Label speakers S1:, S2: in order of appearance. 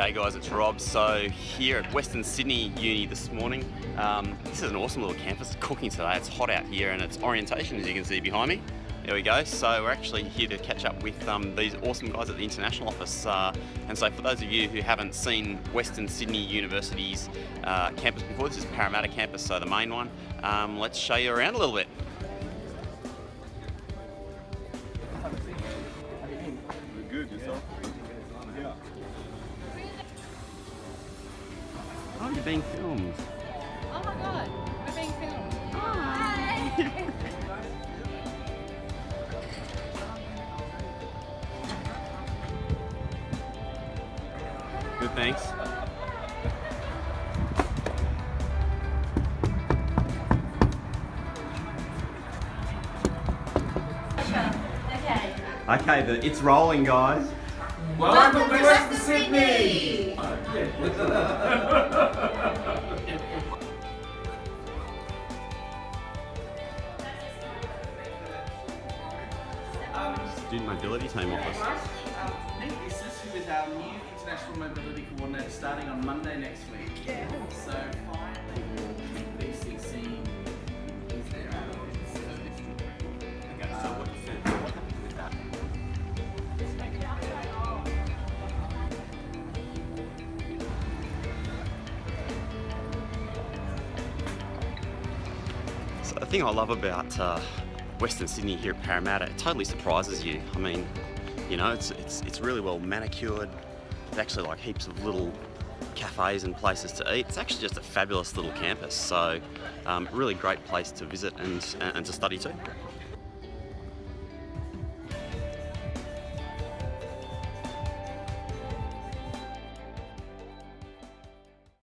S1: G'day guys, it's Rob. So here at Western Sydney Uni this morning, um, this is an awesome little campus. Cooking today, it's hot out here and it's orientation as you can see behind me. There we go. So we're actually here to catch up with um, these awesome guys at the International Office. Uh, and so for those of you who haven't seen Western Sydney University's uh, campus before, this is Parramatta campus, so the main one. Um, let's show you around a little bit. You're being filmed.
S2: Oh my god, we're being filmed. Hi!
S1: Good, thanks.
S2: okay.
S1: Okay, the, it's rolling, guys.
S2: Welcome to Western Sydney!
S1: Student Mobility Team Office.
S3: Nick, is this with our new International Mobility Coordinator starting on Monday next week? Yeah. So finally, BCC is there.
S1: Okay, so what you said, what happened with? So the thing I love about uh, Western Sydney here at Parramatta, it totally surprises you. I mean, you know, it's, it's, it's really well manicured. There's actually like heaps of little cafes and places to eat. It's actually just a fabulous little campus. So um, really great place to visit and, and to study too.